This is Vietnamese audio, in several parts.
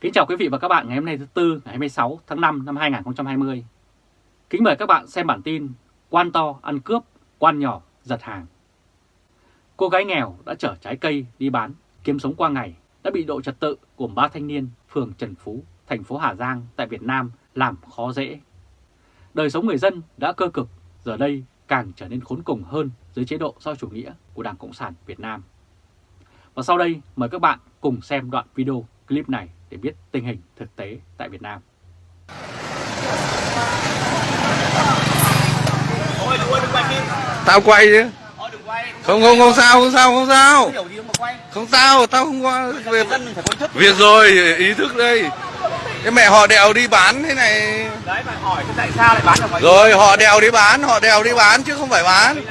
Kính chào quý vị và các bạn ngày hôm nay thứ Tư ngày 26 tháng 5 năm 2020. Kính mời các bạn xem bản tin Quan to ăn cướp, quan nhỏ giật hàng. Cô gái nghèo đã chở trái cây đi bán, kiếm sống qua ngày, đã bị độ trật tự gồm ba thanh niên phường Trần Phú, thành phố Hà Giang tại Việt Nam làm khó dễ. Đời sống người dân đã cơ cực, giờ đây càng trở nên khốn cùng hơn dưới chế độ do chủ nghĩa của Đảng Cộng sản Việt Nam. Và sau đây mời các bạn cùng xem đoạn video clip này để biết tình hình thực tế tại Việt Nam. Tao quay chứ. Không không không sao không sao không sao. Không sao tao không có việc Việc rồi ý thức đây. Cái mẹ họ đèo đi bán thế này. Đấy mà hỏi tại sao lại bán được mọi Rồi họ đèo đi bán Họ đèo đi bán chứ không phải bán.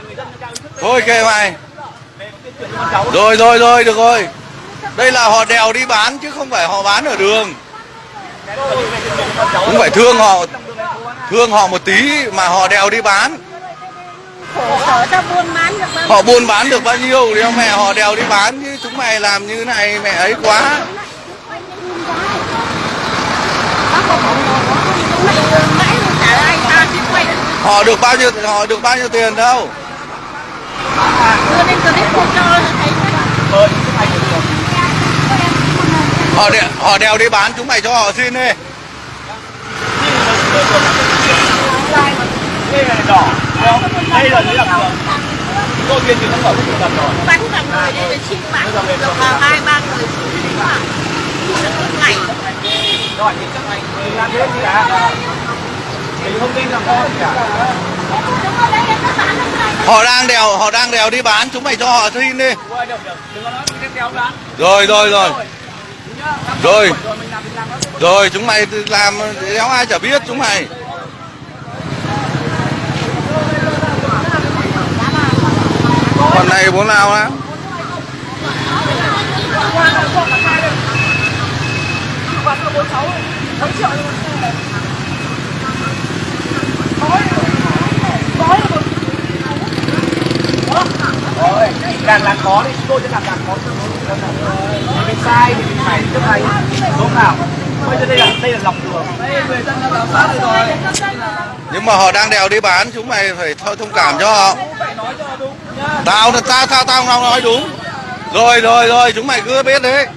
Thôi kệ mày. Rồi rồi rồi được rồi đây là họ đèo đi bán chứ không phải họ bán ở đường. Cũng phải thương họ Thương họ một tí mà họ đèo đi bán. Họ buôn bán được bao nhiêu thì mẹ họ đèo đi bán chứ chúng mày làm như này mẹ ấy quá. Họ được bao nhiêu, họ được bao nhiêu tiền đâu? Đưa lên clip không cho thấy Họ đèo, họ đèo đi bán chúng mày cho họ xin đi Đây là đỏ, không? Đây là giấy đặc. Cô tiên thì nó mở cái tập rồi. bán cả người đây là xin bán được vào hai ba người ngày Rồi thì anh thì làm thế gì cả? Thì thông tin là con cả. Họ đang đèo họ đang đèo đi bán chúng mày cho họ xin đi có. Rồi rồi rồi rồi. Rồi chúng mày làm đéo ai chả biết chúng mày. Còn này bố nào á Rồi, càng làm khó đi, chúng tôi sẽ làm càng khó cho sai thì mình phải chấp hành. Đúng nào? Bây giờ đây là đây là lòng đường đây người dân đã giám sát rồi. Nhưng mà họ đang đèo đi bán chúng mày phải thôi thông cảm cho họ. Tao tao tao tao nói đúng. Rồi rồi rồi chúng mày cứ biết đấy